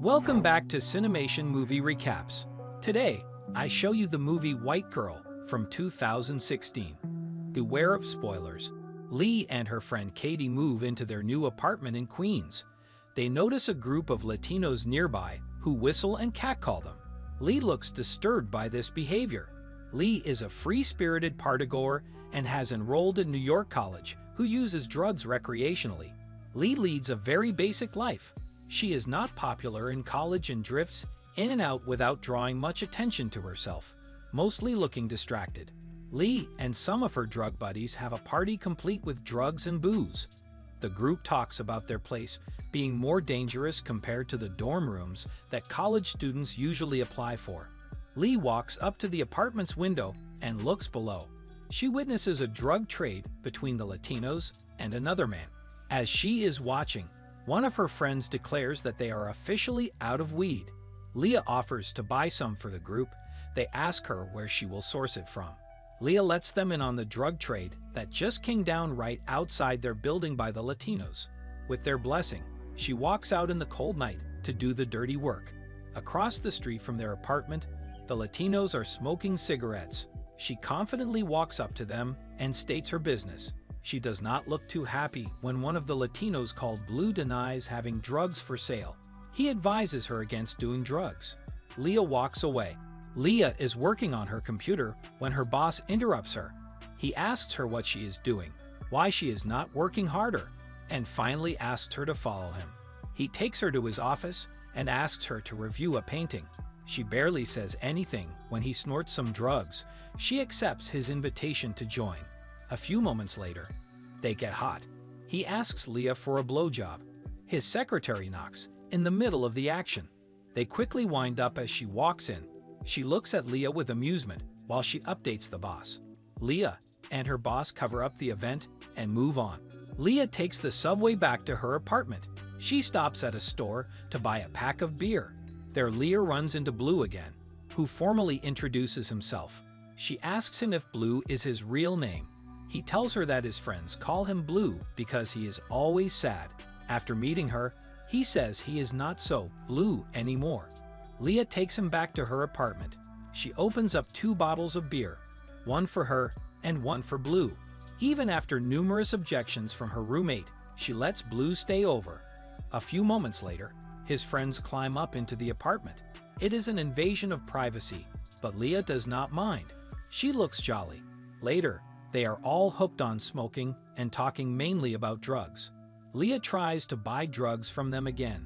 Welcome back to Cinemation Movie Recaps. Today, I show you the movie White Girl from 2016. Beware of spoilers. Leah and her friend Katie move into their new apartment in Queens. They notice a group of Latinos nearby who whistle and catcall them. Leah looks disturbed by this behavior. Leah is a free-spirited partygoer and has enrolled in New York College who uses drugs recreationally. Leah leads a very basic life. She is not popular in college and drifts in and out without drawing much attention to herself, mostly looking distracted. Lee and some of her drug buddies have a party complete with drugs and booze. The group talks about their place being more dangerous compared to the dorm rooms that college students usually apply for. Lee walks up to the apartment's window and looks below. She witnesses a drug trade between the Latinos and another man. As she is watching, one of her friends declares that they are officially out of weed. Leah offers to buy some for the group. They ask her where she will source it from. Leah lets them in on the drug trade that just came down right outside their building by the Latinos. With their blessing, she walks out in the cold night to do the dirty work. Across the street from their apartment, the Latinos are smoking cigarettes. She confidently walks up to them and states her business. She does not look too happy when one of the Latinos called Blue denies having drugs for sale. He advises her against doing drugs. Leah walks away. Leah is working on her computer when her boss interrupts her. He asks her what she is doing, why she is not working harder, and finally asks her to follow him. He takes her to his office and asks her to review a painting. She barely says anything when he snorts some drugs. She accepts his invitation to join. A few moments later, they get hot. He asks Leah for a blowjob. His secretary knocks, in the middle of the action. They quickly wind up as she walks in. She looks at Leah with amusement while she updates the boss. Leah and her boss cover up the event and move on. Leah takes the subway back to her apartment. She stops at a store to buy a pack of beer. There Leah runs into Blue again, who formally introduces himself. She asks him if Blue is his real name. He tells her that his friends call him Blue because he is always sad. After meeting her, he says he is not so blue anymore. Leah takes him back to her apartment. She opens up two bottles of beer, one for her and one for Blue. Even after numerous objections from her roommate, she lets Blue stay over. A few moments later, his friends climb up into the apartment. It is an invasion of privacy, but Leah does not mind. She looks jolly. Later, they are all hooked on smoking and talking mainly about drugs. Leah tries to buy drugs from them again.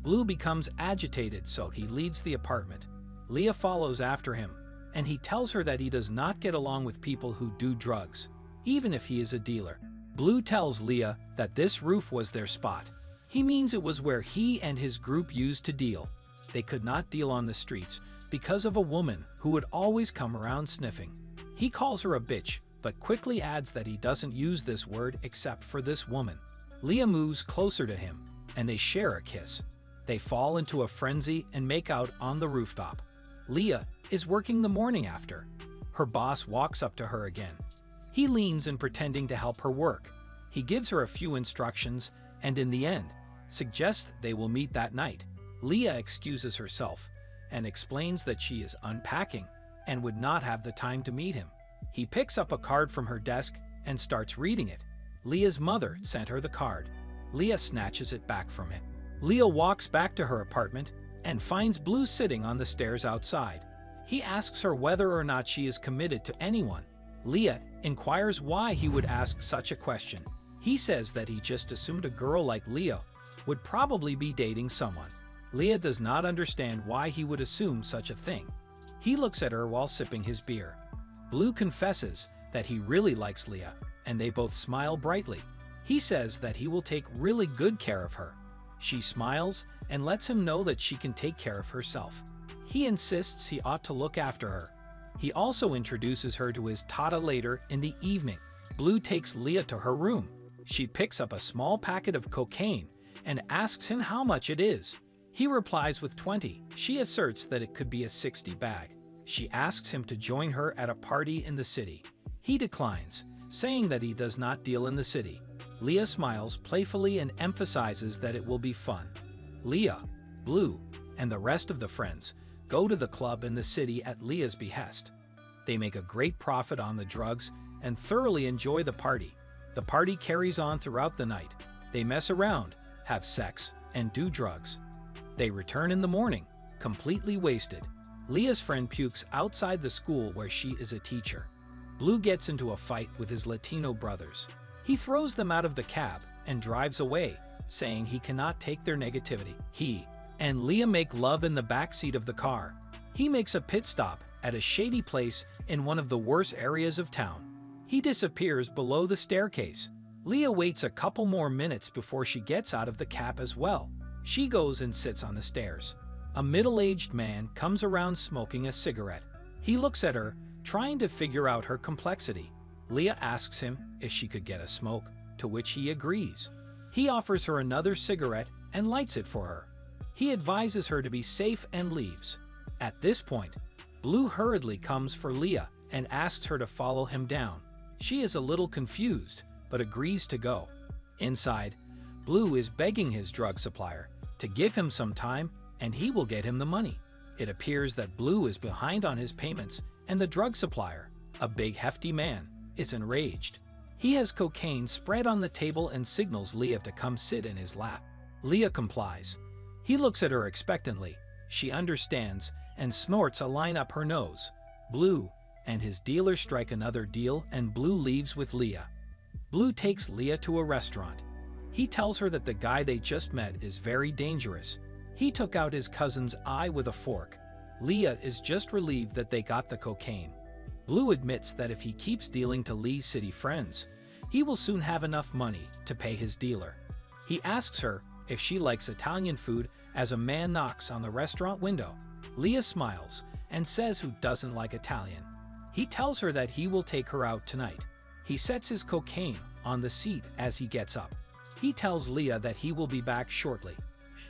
Blue becomes agitated so he leaves the apartment. Leah follows after him, and he tells her that he does not get along with people who do drugs, even if he is a dealer. Blue tells Leah that this roof was their spot. He means it was where he and his group used to deal. They could not deal on the streets because of a woman who would always come around sniffing. He calls her a bitch but quickly adds that he doesn't use this word except for this woman. Leah moves closer to him, and they share a kiss. They fall into a frenzy and make out on the rooftop. Leah is working the morning after. Her boss walks up to her again. He leans in pretending to help her work. He gives her a few instructions and in the end, suggests they will meet that night. Leah excuses herself and explains that she is unpacking and would not have the time to meet him. He picks up a card from her desk and starts reading it. Leah's mother sent her the card. Leah snatches it back from him. Leah walks back to her apartment and finds Blue sitting on the stairs outside. He asks her whether or not she is committed to anyone. Leah inquires why he would ask such a question. He says that he just assumed a girl like Leah would probably be dating someone. Leah does not understand why he would assume such a thing. He looks at her while sipping his beer. Blue confesses that he really likes Leah, and they both smile brightly. He says that he will take really good care of her. She smiles and lets him know that she can take care of herself. He insists he ought to look after her. He also introduces her to his Tata later in the evening. Blue takes Leah to her room. She picks up a small packet of cocaine and asks him how much it is. He replies with 20. She asserts that it could be a 60 bag. She asks him to join her at a party in the city. He declines, saying that he does not deal in the city. Leah smiles playfully and emphasizes that it will be fun. Leah, Blue, and the rest of the friends go to the club in the city at Leah's behest. They make a great profit on the drugs and thoroughly enjoy the party. The party carries on throughout the night. They mess around, have sex, and do drugs. They return in the morning, completely wasted. Leah's friend pukes outside the school where she is a teacher. Blue gets into a fight with his Latino brothers. He throws them out of the cab and drives away, saying he cannot take their negativity. He and Leah make love in the back seat of the car. He makes a pit stop at a shady place in one of the worst areas of town. He disappears below the staircase. Leah waits a couple more minutes before she gets out of the cab as well. She goes and sits on the stairs. A middle-aged man comes around smoking a cigarette. He looks at her, trying to figure out her complexity. Leah asks him if she could get a smoke, to which he agrees. He offers her another cigarette and lights it for her. He advises her to be safe and leaves. At this point, Blue hurriedly comes for Leah and asks her to follow him down. She is a little confused, but agrees to go. Inside, Blue is begging his drug supplier to give him some time and he will get him the money. It appears that Blue is behind on his payments and the drug supplier, a big hefty man, is enraged. He has cocaine spread on the table and signals Leah to come sit in his lap. Leah complies. He looks at her expectantly. She understands and snorts a line up her nose. Blue and his dealer strike another deal and Blue leaves with Leah. Blue takes Leah to a restaurant. He tells her that the guy they just met is very dangerous. He took out his cousin's eye with a fork. Leah is just relieved that they got the cocaine. Blue admits that if he keeps dealing to Leah's city friends, he will soon have enough money to pay his dealer. He asks her if she likes Italian food as a man knocks on the restaurant window. Leah smiles and says who doesn't like Italian. He tells her that he will take her out tonight. He sets his cocaine on the seat as he gets up. He tells Leah that he will be back shortly.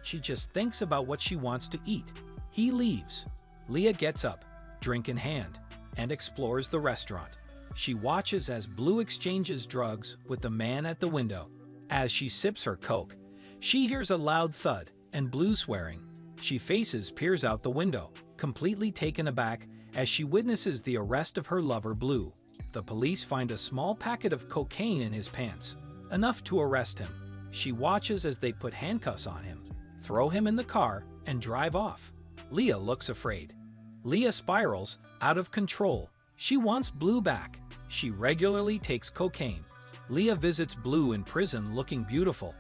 She just thinks about what she wants to eat. He leaves. Leah gets up, drink in hand, and explores the restaurant. She watches as Blue exchanges drugs with the man at the window. As she sips her coke, she hears a loud thud and Blue swearing. She faces peers out the window, completely taken aback as she witnesses the arrest of her lover Blue. The police find a small packet of cocaine in his pants, enough to arrest him. She watches as they put handcuffs on him, throw him in the car, and drive off. Leah looks afraid. Leah spirals out of control. She wants Blue back. She regularly takes cocaine. Leah visits Blue in prison looking beautiful.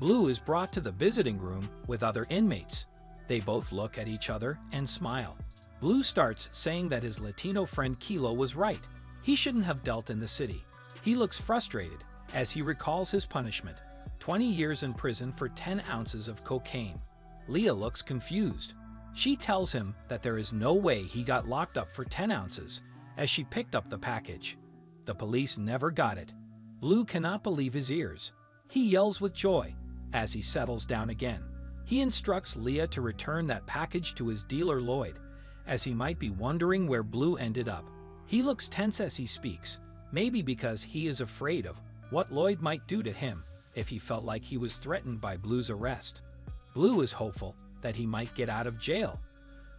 Blue is brought to the visiting room with other inmates. They both look at each other and smile. Blue starts saying that his Latino friend Kilo was right. He shouldn't have dealt in the city. He looks frustrated as he recalls his punishment, 20 years in prison for 10 ounces of cocaine. Leah looks confused. She tells him that there is no way he got locked up for 10 ounces as she picked up the package. The police never got it. Blue cannot believe his ears. He yells with joy as he settles down again. He instructs Leah to return that package to his dealer Lloyd, as he might be wondering where Blue ended up. He looks tense as he speaks, maybe because he is afraid of what Lloyd might do to him if he felt like he was threatened by Blue's arrest. Blue is hopeful that he might get out of jail,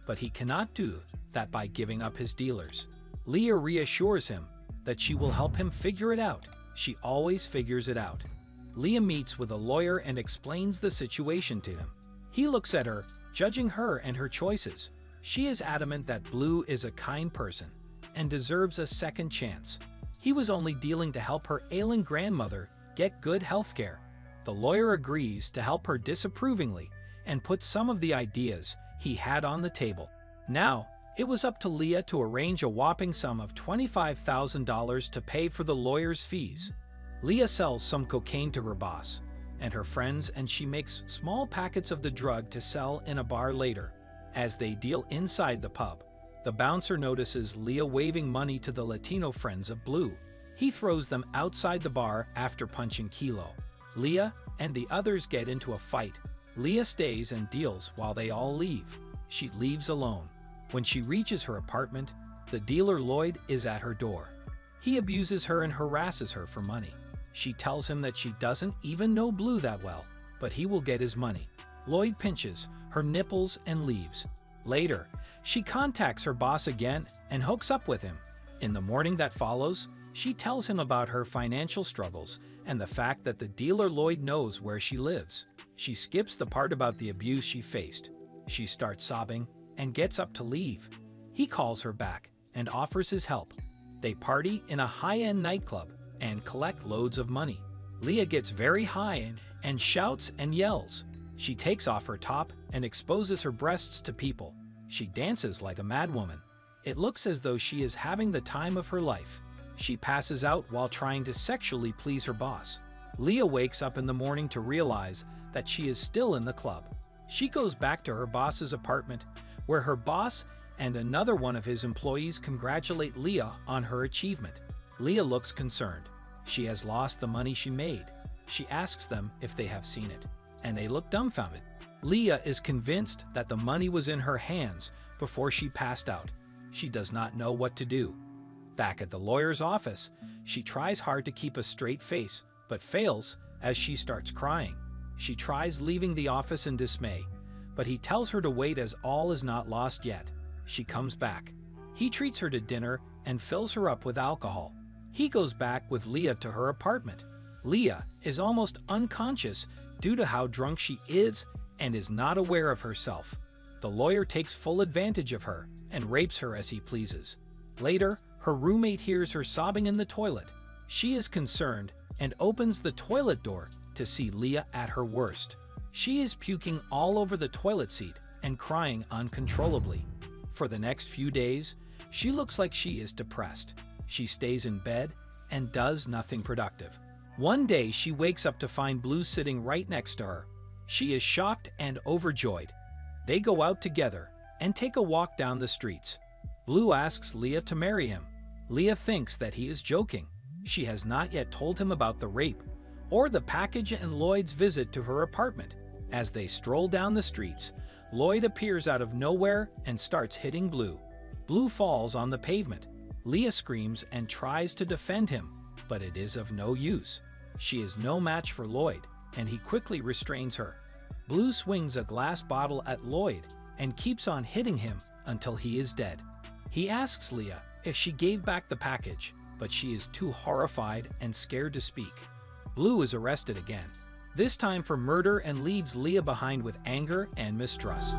but he cannot do that by giving up his dealers. Leah reassures him that she will help him figure it out. She always figures it out. Leah meets with a lawyer and explains the situation to him. He looks at her, judging her and her choices. She is adamant that Blue is a kind person and deserves a second chance. He was only dealing to help her ailing grandmother get good health care. The lawyer agrees to help her disapprovingly and puts some of the ideas he had on the table. Now, it was up to Leah to arrange a whopping sum of $25,000 to pay for the lawyer's fees. Leah sells some cocaine to her boss, and her friends and she makes small packets of the drug to sell in a bar later. As they deal inside the pub, the bouncer notices Leah waving money to the Latino friends of Blue. He throws them outside the bar after punching Kilo. Leah and the others get into a fight. Leah stays and deals while they all leave. She leaves alone. When she reaches her apartment, the dealer Lloyd is at her door. He abuses her and harasses her for money. She tells him that she doesn't even know Blue that well, but he will get his money. Lloyd pinches her nipples, and leaves. Later, she contacts her boss again and hooks up with him. In the morning that follows, she tells him about her financial struggles and the fact that the dealer Lloyd knows where she lives. She skips the part about the abuse she faced. She starts sobbing and gets up to leave. He calls her back and offers his help. They party in a high-end nightclub and collect loads of money. Leah gets very high and shouts and yells. She takes off her top and exposes her breasts to people. She dances like a madwoman. It looks as though she is having the time of her life. She passes out while trying to sexually please her boss. Leah wakes up in the morning to realize that she is still in the club. She goes back to her boss's apartment, where her boss and another one of his employees congratulate Leah on her achievement. Leah looks concerned. She has lost the money she made. She asks them if they have seen it, and they look dumbfounded. Leah is convinced that the money was in her hands before she passed out. She does not know what to do. Back at the lawyer's office, she tries hard to keep a straight face, but fails as she starts crying. She tries leaving the office in dismay, but he tells her to wait as all is not lost yet. She comes back. He treats her to dinner and fills her up with alcohol. He goes back with Leah to her apartment. Leah is almost unconscious due to how drunk she is and is not aware of herself. The lawyer takes full advantage of her and rapes her as he pleases. Later, her roommate hears her sobbing in the toilet. She is concerned and opens the toilet door to see Leah at her worst. She is puking all over the toilet seat and crying uncontrollably. For the next few days, she looks like she is depressed. She stays in bed and does nothing productive. One day, she wakes up to find Blue sitting right next to her. She is shocked and overjoyed. They go out together and take a walk down the streets. Blue asks Leah to marry him. Leah thinks that he is joking. She has not yet told him about the rape or the package and Lloyd's visit to her apartment. As they stroll down the streets, Lloyd appears out of nowhere and starts hitting Blue. Blue falls on the pavement. Leah screams and tries to defend him, but it is of no use. She is no match for Lloyd, and he quickly restrains her. Blue swings a glass bottle at Lloyd and keeps on hitting him until he is dead. He asks Leah if she gave back the package, but she is too horrified and scared to speak. Blue is arrested again, this time for murder and leaves Leah behind with anger and mistrust.